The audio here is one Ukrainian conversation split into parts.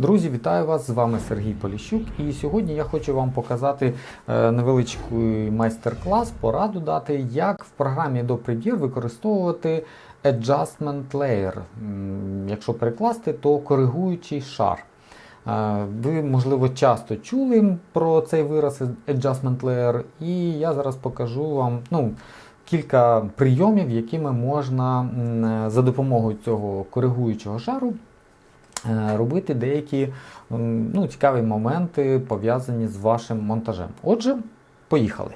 Друзі, вітаю вас! З вами Сергій Поліщук. І сьогодні я хочу вам показати е, невеличкий майстер-клас, пораду дати, як в програмі Adobe Premiere використовувати Adjustment Layer. Якщо перекласти, то коригуючий шар. Е, Ви, можливо, часто чули про цей вираз Adjustment Layer, і я зараз покажу вам ну, кілька прийомів, якими можна за допомогою цього коригуючого шару е, робити деякі ну, цікаві моменти пов'язані з вашим монтажем. Отже, поїхали.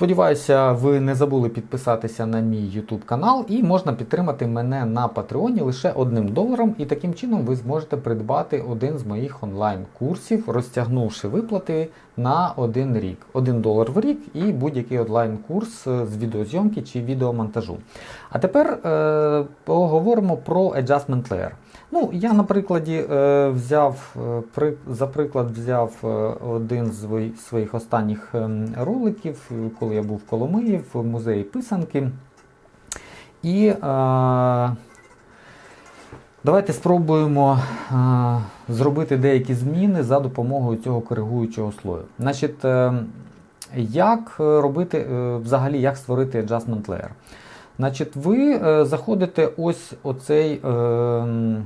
Сподіваюся, ви не забули підписатися на мій YouTube канал і можна підтримати мене на Патреоні лише одним доларом, і таким чином ви зможете придбати один з моїх онлайн-курсів, розтягнувши виплати на один рік. Один долар в рік і будь-який онлайн-курс е, з відеозйомки чи відеомонтажу. А тепер е, поговоримо про Adjustment Layer. Ну, я на прикладі е, взяв е, за приклад взяв е, один з своїх останніх ем, роликів, коли я був в Коломиї в музеї писанки. І давайте спробуємо зробити деякі зміни за допомогою цього коригуючого слою. Значить, як робити взагалі, як створити Adjustment Layer? Значить, ви заходите ось оцей е,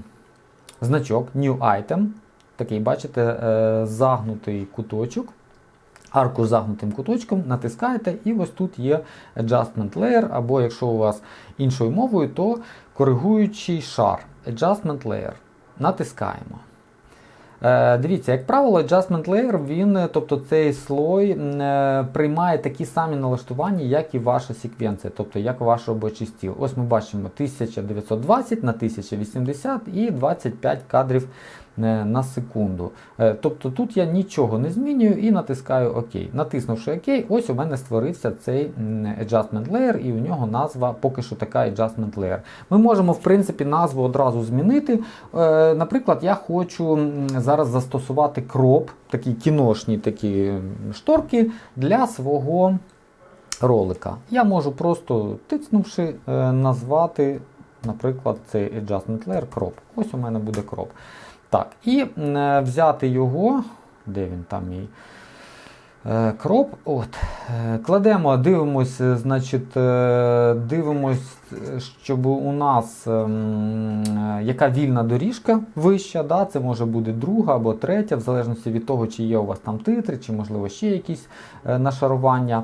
значок New Item. Такий, бачите, е, загнутий куточок. Арку з загнутим куточком натискаєте, і ось тут є Adjustment Layer, або якщо у вас іншою мовою, то коригуючий шар. Adjustment Layer. Натискаємо. Е, Дивіться, як правило, Adjustment Layer, він, е, тобто цей слой е, приймає такі самі налаштування, як і ваша секвенція, тобто як ваш робочий стіл. Ось ми бачимо 1920 на 1080 і 25 кадрів на секунду. Е, Тобто тут я нічого не змінюю і натискаю ОК. Натиснувши ОК, ось у мене створився цей Adjustment Layer, і у нього назва поки що така Adjustment Layer. Ми можемо, в принципі, назву одразу змінити. Е, Наприклад, я хочу зараз застосувати кроп, такі кіношні такі шторки для свого ролика. Я можу просто тицнувши, е, назвати, наприклад, цей Adjustment Layer crop. Ось у мене буде crop. Так, і е, взяти його, де він там мій е, кроп. От, е, кладемо, дивимось, е, значить, е, дивимось, е, щоб у нас ем, е, яка вільна доріжка вища, да, це може бути друга або третя, в залежності від того, чи є у вас там титри, чи можливо ще якісь е, нашарування.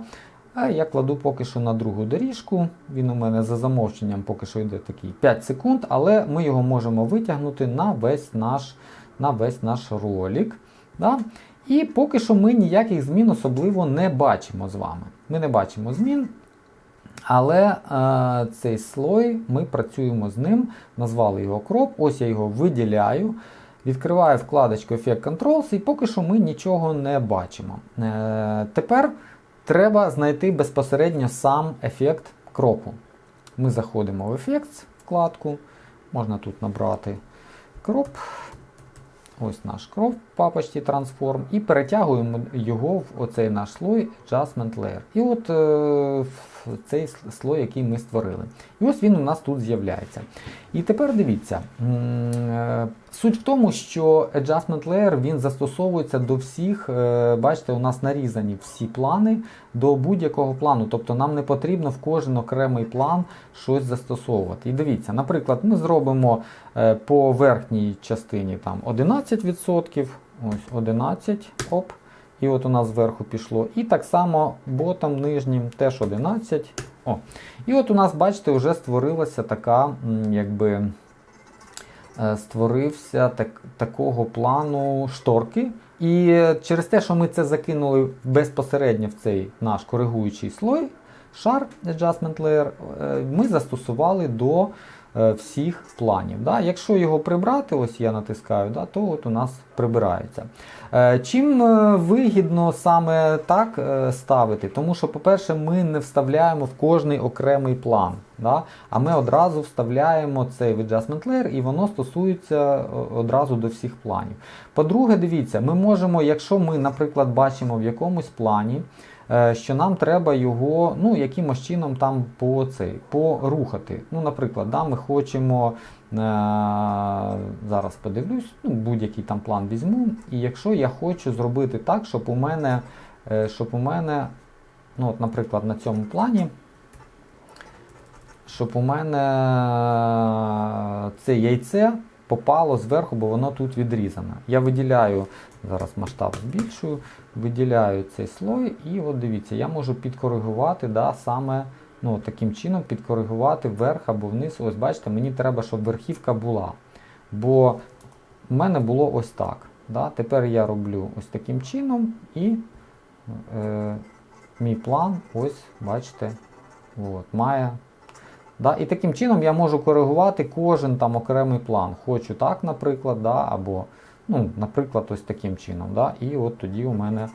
А я кладу поки що на другу доріжку. Він у мене за замовченням поки що йде такий 5 секунд, але ми його можемо витягнути на весь наш, на весь наш ролик. Да? І поки що ми ніяких змін особливо не бачимо з вами. Ми не бачимо змін. Але е, цей слой ми працюємо з ним, назвали його кроп. Ось я його виділяю. Відкриваю вкладочку Effect Controls і поки що ми нічого не бачимо. Е, тепер треба знайти безпосередньо сам ефект кропу. Ми заходимо в ефект вкладку, можна тут набрати crop. Ось наш crop в папочці Transform і перетягуємо його в оцей наш слой Adjustment Layer. І от е, цей слой, який ми створили. І ось він у нас тут з'являється. І тепер дивіться. е, Суть в тому, що Adjustment Layer він застосовується до всіх, е, бачите, у нас нарізані всі плани до будь-якого плану. Тобто нам не потрібно в кожен окремий план щось застосовувати. І дивіться, наприклад, ми зробимо е, по верхній частині там 11%, ось 11, оп. І от у нас зверху пішло. І так само ботом нижнім теж 11. О. І от у нас, бачите, вже створилася така, якби е, створився так, такого плану шторки. І через те, що ми це закинули безпосередньо в цей наш коригуючий слой, шар Adjustment Layer, е, ми застосували до всіх планів. Да? Якщо його прибрати, ось я натискаю, да, то от у нас прибирається. Е, Чим е, вигідно саме так е, ставити? Тому що, по-перше, ми не вставляємо в кожний окремий план. Да? А ми одразу вставляємо цей Adjustment Layer і воно стосується е, одразу до всіх планів. По-друге, дивіться, ми можемо, якщо ми, наприклад, бачимо в якомусь плані е, що нам треба його ну, якимось чином там по цей, порухати. Ну, Наприклад, да, ми хочемо. е, Зараз подивлюсь, ну, будь-який там план візьму. І якщо я хочу зробити так, щоб у мене, е, щоб у мене ну, от, наприклад, на цьому плані, щоб у мене це яйце попало зверху, бо воно тут відрізане. Я виділяю, зараз масштаб збільшую, виділяю цей слой, і от дивіться, я можу підкоригувати да, саме ну, таким чином підкоригувати вверх або вниз. Ось бачите, мені треба, щоб верхівка була. Бо в мене було ось так. Да? Тепер я роблю ось таким чином і е, мій план, ось, бачите, от, має. Да? І таким чином я можу коригувати кожен там окремий план. Хочу так, наприклад, да? або, ну, наприклад, ось таким чином. Да? І от тоді у мене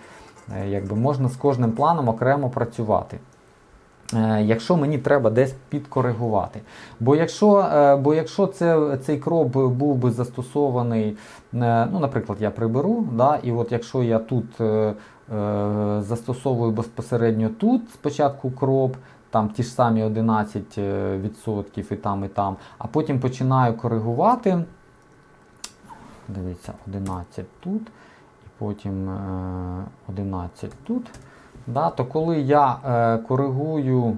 е, якби, можна з кожним планом окремо працювати. Е, Якщо мені треба десь підкоригувати. Бо якщо е, бо якщо це, цей crop був би застосований, ну, наприклад, я приберу, да, і от якщо я тут е, застосовую безпосередньо тут спочатку crop, там ті ж самі 11% і там, і там, а потім починаю коригувати. Дивіться, 11 тут, і потім е, 11 тут. Да, то коли я е, коригую е,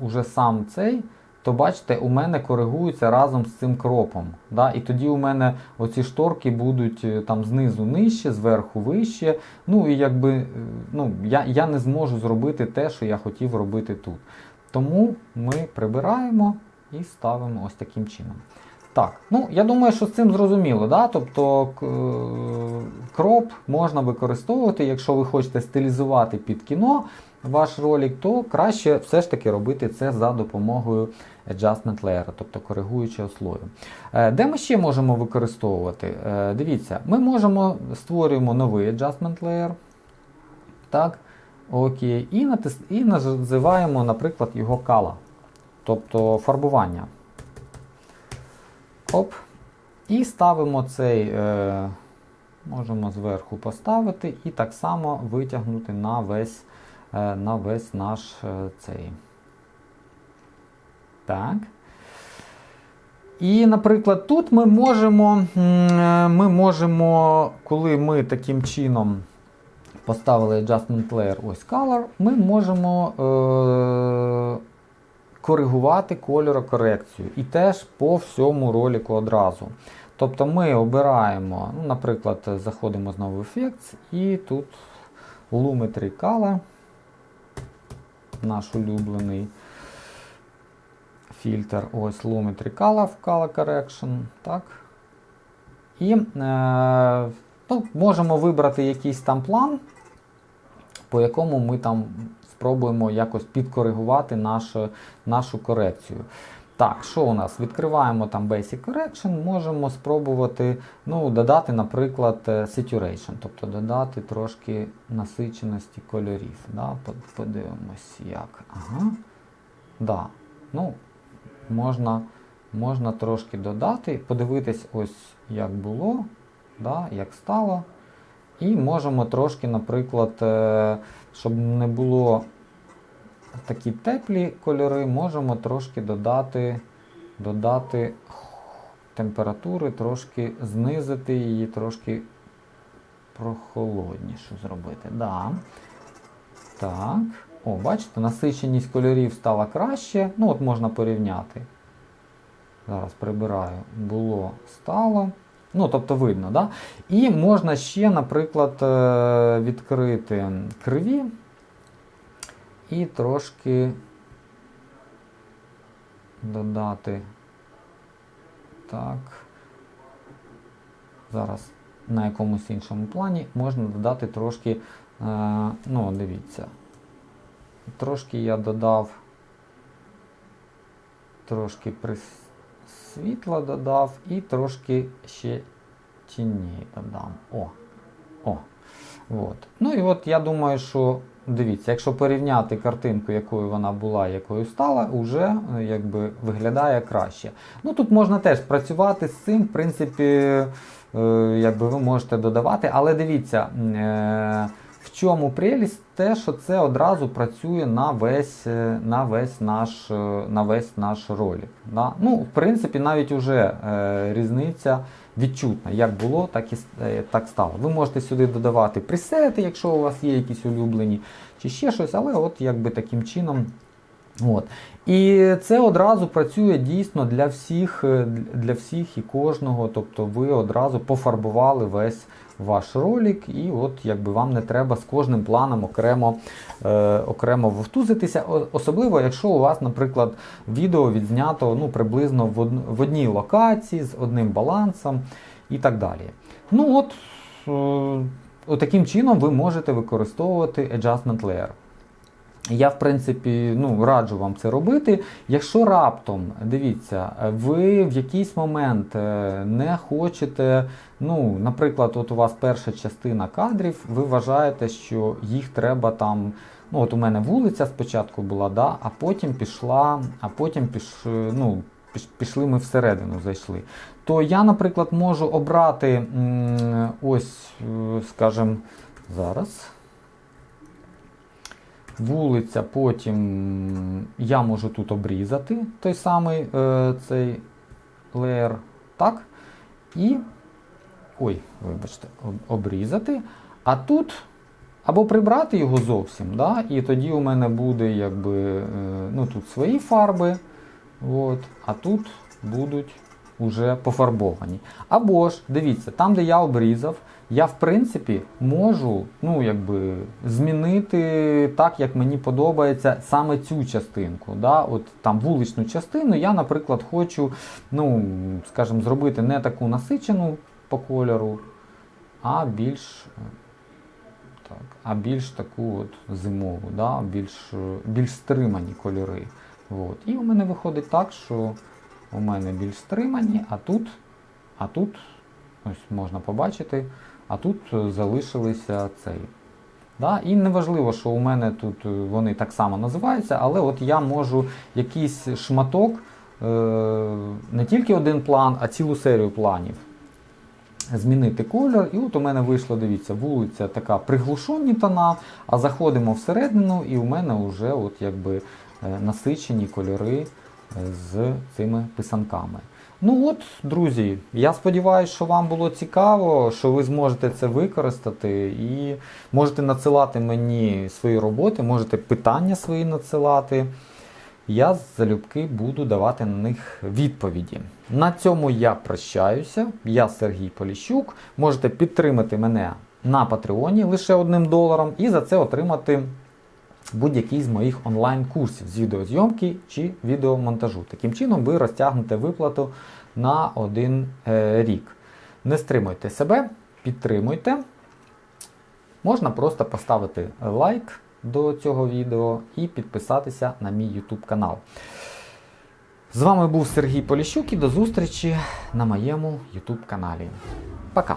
уже сам цей, то бачите, у мене коригується разом з цим кропом. Да, і тоді у мене оці шторки будуть е, там знизу нижче, зверху вище. Ну і якби е, ну, я, я не зможу зробити те, що я хотів робити тут. Тому ми прибираємо і ставимо ось таким чином. Так, ну я думаю, що з цим зрозуміло. Да? Тобто е, кроп можна використовувати, якщо ви хочете стилізувати під кіно ваш ролик, то краще все ж таки робити це за допомогою adjustment layer, тобто коригуючого слою. Е, Де ми ще можемо використовувати? Е, Дивіться, ми можемо створюємо новий adjustment layer. Так, окей, і, натис... і називаємо, наприклад, його color, тобто фарбування. Оп. І ставимо цей, е, можемо зверху поставити і так само витягнути на весь, на весь наш е, цей. Так. І, наприклад, тут ми можемо, е, ми можемо, коли ми таким чином поставили Adjustment Layer, ось Color, ми можемо е, коригувати кольорокорекцію. І теж по всьому ролику одразу. Тобто ми обираємо, ну, наприклад, заходимо знову в Effects і тут Lumetri Color, наш улюблений фільтр, ось Lumetri Color Color Correction. Так. І е, ну, можемо вибрати якийсь там план, по якому ми там спробуємо якось підкоригувати нашу, нашу корекцію. Так, що у нас? Відкриваємо там Basic Correction, можемо спробувати ну, додати, наприклад, е, saturation, тобто додати трошки насиченості кольорів. Да? Подивимось, як. Ага. Да. Ну, можна, можна трошки додати, подивитись, ось як було, да? як стало. І можемо трошки, наприклад, е, щоб не було такі теплі кольори, можемо трошки додати, додати температури, трошки знизити її, трошки прохолодніше зробити. Да. Так. О, бачите, насиченість кольорів стала краще. Ну, от можна порівняти. Зараз прибираю. Було, стало. Ну, тобто видно, да? І можна ще, наприклад, е, відкрити криві і трошки додати. Так. Зараз на якомусь іншому плані можна додати трошки, е, ну, дивіться. Трошки я додав, трошки світла додав і трошки ще тіні додам. О, о. От. Ну і от я думаю, що дивіться, якщо порівняти картинку, якою вона була, якою стала, уже е, якби виглядає краще. Ну тут можна теж працювати з цим, в принципі, е, якби ви можете додавати, але дивіться. В чому прелість? Те, що це одразу працює на весь, е, на весь наш, е, на весь наш ролик. Да? Ну, в принципі, навіть уже е, різниця відчутна. Як було, так і е, так стало. Ви можете сюди додавати пресети, якщо у вас є якісь улюблені, чи ще щось, але от якби таким чином. От. І це одразу працює дійсно для всіх, е, для всіх і кожного. Тобто ви одразу пофарбували весь ваш ролик, і от якби вам не треба з кожним планом окремо, е, окремо вовтузитися. Особливо, якщо у вас, наприклад, відео відзнято ну, приблизно в, од... в одній локації з одним балансом і так далі. Ну от, е, таким чином ви можете використовувати Adjustment Layer. Я, в принципі, ну, раджу вам це робити. Якщо раптом, дивіться, ви в якийсь момент е, не хочете, ну, наприклад, от у вас перша частина кадрів, ви вважаєте, що їх треба там. Ну, от у мене вулиця спочатку була, да, а потім пішла, а потім піш, ну, піш- пішли ми всередину, зайшли. То я, наприклад, можу обрати ось, е, скажімо, зараз вулиця, потім я можу тут обрізати той самий е, цей леєр, так? І. Ой, вибачте, обрізати. А тут або прибрати його зовсім, да? і тоді у мене буде якби, е, ну, тут свої фарби, от, а тут будуть уже пофарбовані. Або ж, дивіться, там, де я обрізав, я в принципі можу ну, якби, змінити так, як мені подобається саме цю частинку. Да? От там вуличну частину я, наприклад, хочу, ну, скажімо, зробити не таку насичену по кольору, а більш, так, а більш таку от зимову, да? більш, більш стримані кольори. От. І у мене виходить так, що у мене більш стримані, а тут, а тут, ось можна побачити, а тут е, залишилися цей. Да? І неважливо, що у мене тут е, вони так само називаються, але от я можу якийсь шматок, е, не тільки один план, а цілу серію планів змінити колір. І от у мене вийшла, дивіться, вулиця така приглушені тона, а заходимо всередину, і у мене вже от якби насичені кольори з цими писанками. Ну от, друзі, я сподіваюся, що вам було цікаво, що ви зможете це використати і можете надсилати мені свої роботи, можете питання свої надсилати. Я залюбки буду давати на них відповіді. На цьому я прощаюся. Я Сергій Поліщук. Можете підтримати мене на Патреоні лише одним доларом і за це отримати будь-який з моїх онлайн-курсів з відеозйомки чи відеомонтажу. Таким чином ви розтягнете виплату на один е, рік. Не стримуйте себе, підтримуйте. Можна просто поставити лайк до цього відео і підписатися на мій YouTube канал. З вами був Сергій Поліщук і до зустрічі на моєму YouTube каналі. Пока!